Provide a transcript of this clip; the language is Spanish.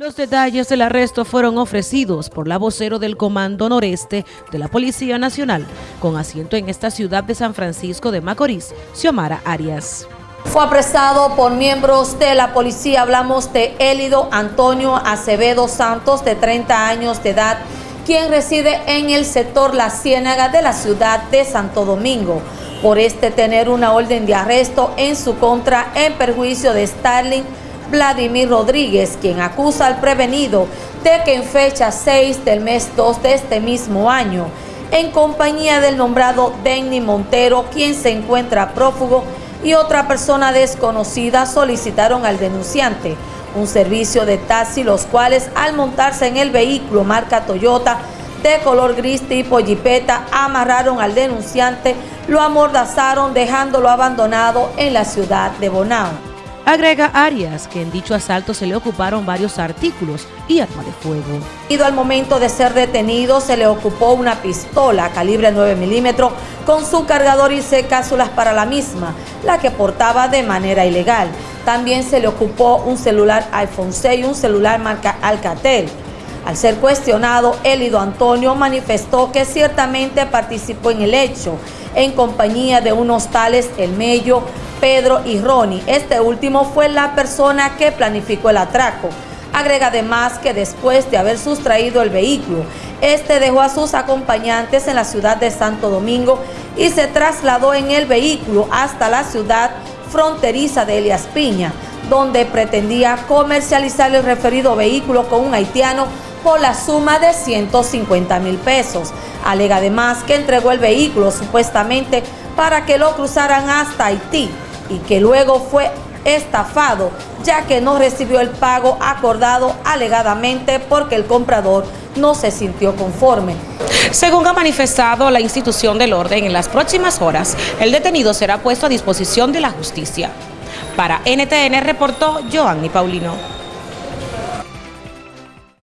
Los detalles del arresto fueron ofrecidos por la vocero del Comando Noreste de la Policía Nacional, con asiento en esta ciudad de San Francisco de Macorís, Xiomara Arias. Fue apresado por miembros de la policía, hablamos de Élido Antonio Acevedo Santos, de 30 años de edad, quien reside en el sector La Ciénaga de la ciudad de Santo Domingo, por este tener una orden de arresto en su contra en perjuicio de Starling Vladimir Rodríguez, quien acusa al prevenido de que en fecha 6 del mes 2 de este mismo año, en compañía del nombrado Denny Montero, quien se encuentra prófugo, y otra persona desconocida solicitaron al denunciante un servicio de taxi, los cuales al montarse en el vehículo marca Toyota de color gris tipo jipeta, amarraron al denunciante, lo amordazaron dejándolo abandonado en la ciudad de Bonao. Agrega Arias que en dicho asalto se le ocuparon varios artículos y arma de fuego. Al momento de ser detenido se le ocupó una pistola calibre 9 milímetros con su cargador y C cápsulas para la misma, la que portaba de manera ilegal. También se le ocupó un celular iPhone 6 y un celular marca Alcatel. Al ser cuestionado, Elido Antonio manifestó que ciertamente participó en el hecho, en compañía de unos tales El Mello, Pedro y Ronnie. Este último fue la persona que planificó el atraco. Agrega además que después de haber sustraído el vehículo, este dejó a sus acompañantes en la ciudad de Santo Domingo y se trasladó en el vehículo hasta la ciudad fronteriza de Elias Piña, donde pretendía comercializar el referido vehículo con un haitiano por la suma de 150 mil pesos. Alega además que entregó el vehículo supuestamente para que lo cruzaran hasta Haití y que luego fue estafado ya que no recibió el pago acordado alegadamente porque el comprador no se sintió conforme. Según ha manifestado la institución del orden, en las próximas horas el detenido será puesto a disposición de la justicia. Para NTN reportó Joanny Paulino.